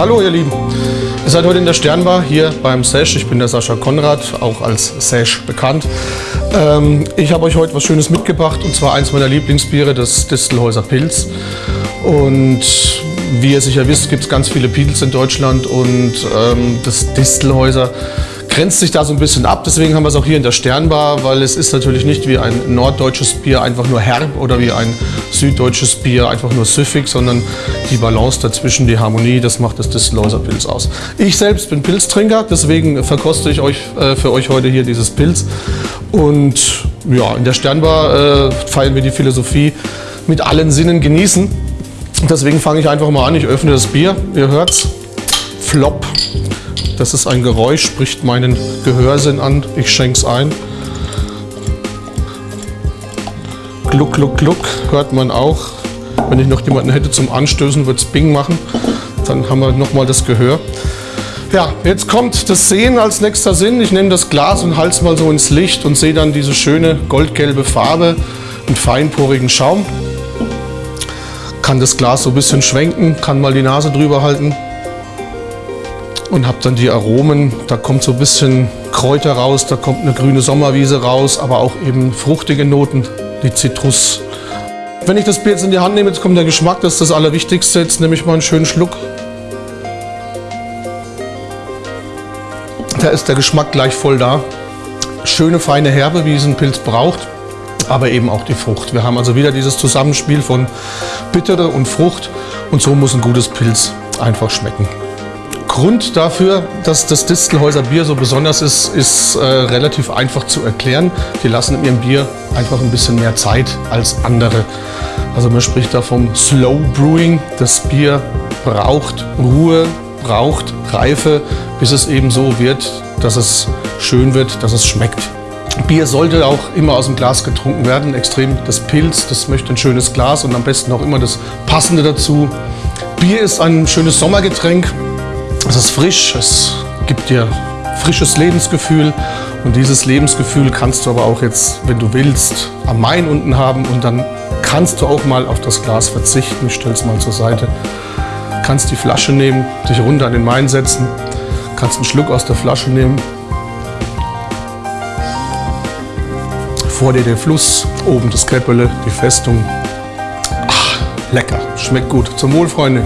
Hallo ihr Lieben, ihr seid heute in der Sternbar hier beim Sesh. Ich bin der Sascha Konrad, auch als Sesh bekannt. Ähm, ich habe euch heute was Schönes mitgebracht und zwar eins meiner Lieblingsbiere, das Distelhäuser Pilz. Und wie ihr sicher wisst, gibt es ganz viele Pils in Deutschland und ähm, das Distelhäuser grenzt sich da so ein bisschen ab. Deswegen haben wir es auch hier in der Sternbar, weil es ist natürlich nicht wie ein norddeutsches Bier einfach nur herb oder wie ein süddeutsches Bier einfach nur süffig, sondern die Balance dazwischen, die Harmonie, das macht das Distelhäuser Pilz aus. Ich selbst bin Pilztrinker, deswegen verkoste ich euch äh, für euch heute hier dieses Pilz. Und ja, in der Sternbar äh, feiern wir die Philosophie mit allen Sinnen genießen. Deswegen fange ich einfach mal an. Ich öffne das Bier. Ihr hört's. Flop. Das ist ein Geräusch, spricht meinen Gehörsinn an. Ich schenke es ein. Gluck, gluck, gluck, hört man auch. Wenn ich noch jemanden hätte zum Anstößen, würde es Bing machen. Dann haben wir nochmal das Gehör. Ja, jetzt kommt das Sehen als nächster Sinn. Ich nehme das Glas und halte es mal so ins Licht und sehe dann diese schöne goldgelbe Farbe und feinporigen Schaum. Kann das Glas so ein bisschen schwenken, kann mal die Nase drüber halten und habe dann die Aromen. Da kommt so ein bisschen Kräuter raus, da kommt eine grüne Sommerwiese raus, aber auch eben fruchtige Noten, die Zitrus. Wenn ich das Bier jetzt in die Hand nehme, jetzt kommt der Geschmack, das ist das Allerwichtigste. Jetzt nehme ich mal einen schönen Schluck. Da ist der Geschmack gleich voll da. Schöne feine Herbe, wie es ein Pilz braucht, aber eben auch die Frucht. Wir haben also wieder dieses Zusammenspiel von Bittere und Frucht und so muss ein gutes Pilz einfach schmecken. Grund dafür, dass das Distelhäuser Bier so besonders ist, ist äh, relativ einfach zu erklären. Die lassen in ihrem Bier einfach ein bisschen mehr Zeit als andere. Also man spricht da vom Slow Brewing. Das Bier braucht Ruhe, braucht Reife, bis es eben so wird, dass es schön wird, dass es schmeckt. Bier sollte auch immer aus dem Glas getrunken werden. Extrem das Pilz, das möchte ein schönes Glas und am besten auch immer das Passende dazu. Bier ist ein schönes Sommergetränk. Es ist frisch, es gibt dir frisches Lebensgefühl und dieses Lebensgefühl kannst du aber auch jetzt, wenn du willst, am Main unten haben und dann kannst du auch mal auf das Glas verzichten. Ich stelle es mal zur Seite. Kannst die Flasche nehmen, dich runter an den Main setzen, kannst einen Schluck aus der Flasche nehmen. Vor dir der Fluss, oben das Käppele, die Festung. Ach, lecker, schmeckt gut. Zum Wohl, Freunde.